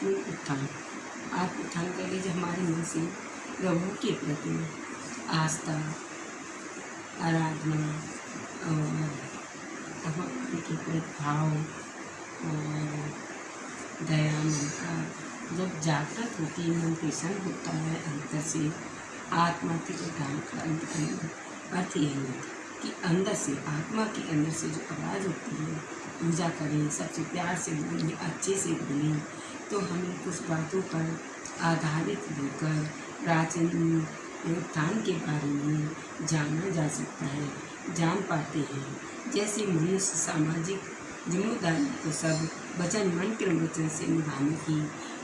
आत्मिक उत्थान आत्म उत्थान कर लीजिए हमारे मन से प्रभु के प्रति आस्था, आराधना और भगवान के प्रति भाव और दया ममता जब जागृत होती है, मन प्रसन्न होता है अंतर से आत्मा के का अंत अर्थ यही है कि अंदर से, आत्मा के अंदर से जो आवाज़ होती है, पूजा करें, सबसे प्यार से बोलें, अच्छे से बोलें तो हमें कुछ बातों पर आधारित होकर प्राचीन योगदान के बारे में जाना जा सकता है, जान पाते हैं। जैसे मनुष्य सामाजिक ज़िम्मेदारी को सब वचन मन के वचन से निभाने की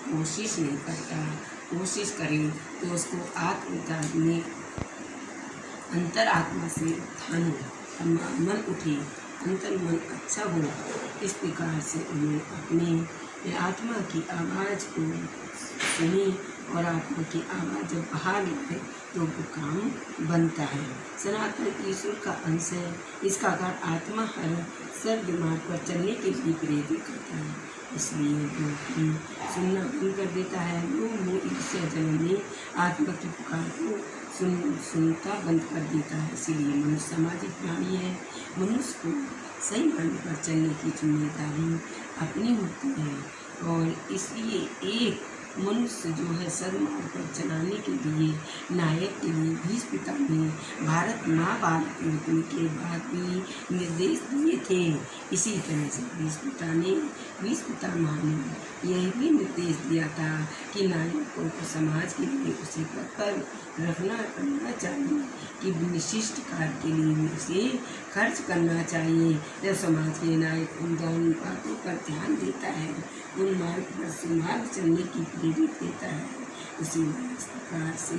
कोशिश नहीं करता। कोशिश करें तो उसको आत्म में अंतर आत्मा से उत्थान हो मन उठे अंतर मन अच्छा हो। इस प्रकार से उन्हें अपने आत्मा की आवाज़ को सुने और आत्मा की आवाज़ जब बाहर निकले तो वो काम बनता है। सनातन ईश्वर का अंश है। इसका कारण आत्मा हर सर दिमाग पर चलने के लिए प्रेरित करता है। इसलिए कि सुनना बंद कर देता है। वो मुँह ईश्वर जन्म में आत्मा की पुकार को सुन, सुनता बंद कर देता है। इसीलिए मनुष्य सामाजिक प्राणी है। मनुष्य को सही मार्ग पर चलने की ज़िम्मेदारी अपनी होती है। और इसलिए एक मनुष्य जो है सदमार्ग पर चलाने के लिए नायक के लिए बीस पिता ने भारत महाभारत युद्ध के बाद भी निर्देश दिए थे। इसी तरह से बीस पिता ने बीस पिता ने यह भी निर्देश दिया था कि नायकों को समाज के लिए उसे पद पर रखना, करना चाहिए कि विशिष्ट कार्य के लिए उसे खर्च करना चाहिए। जब समाज के नायक उन दोनों बातों पर ध्यान देता है, उन मार्ग पर सुमार्ग चलने की प्रेरित देता है। उसी प्रकार से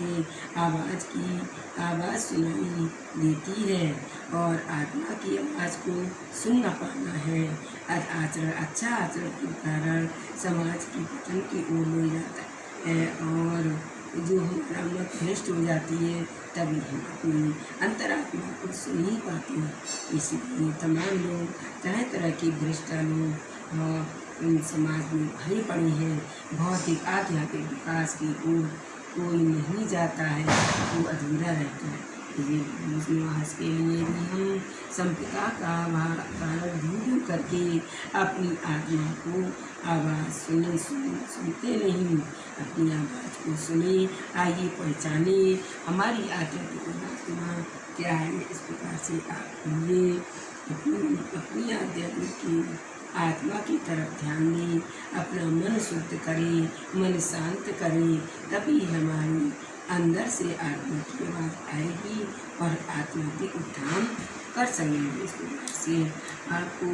आवाज़ की आवाज़ सुनाई देती है और आत्मा की आवाज़ को सुन न पाना है। आचरण अच्छा आचरण के कारण समाज की पतन की ओर ले जाता है और जो मत भ्रष्ट हो जाती है तभी हम अपनी अंतरात्मा को सुन ही पाते हैं। इसीलिए तमाम लोग तरह तरह के भ्रष्टा लोग और समाज में भरे पड़े हैं। भौतिक आध्यात्मिक विकास की ओर कोई नहीं जाता है, वो अधूरा रहता है। निवास के लिए हम संपिता का कारण ढूंढ करके अपनी आत्मा को आवाज़ सुने, सुन सुनते नहीं। अपनी आवाज़ को सुने आइए पहचाने। हमारी आध्यात्मिक आत्मा क्या है? इस प्रकार से आप ये अपनी अपनी आध्यात्मिक की आत्मा की तरफ़ ध्यान दें। अपना मन शुद्ध करें, मन शांत करें। तभी हमारी अंदर से आत्मा की आवाज़ आएगी। और आत्मा भी उत्थान कर सकेंगे। इस प्रकार से आपको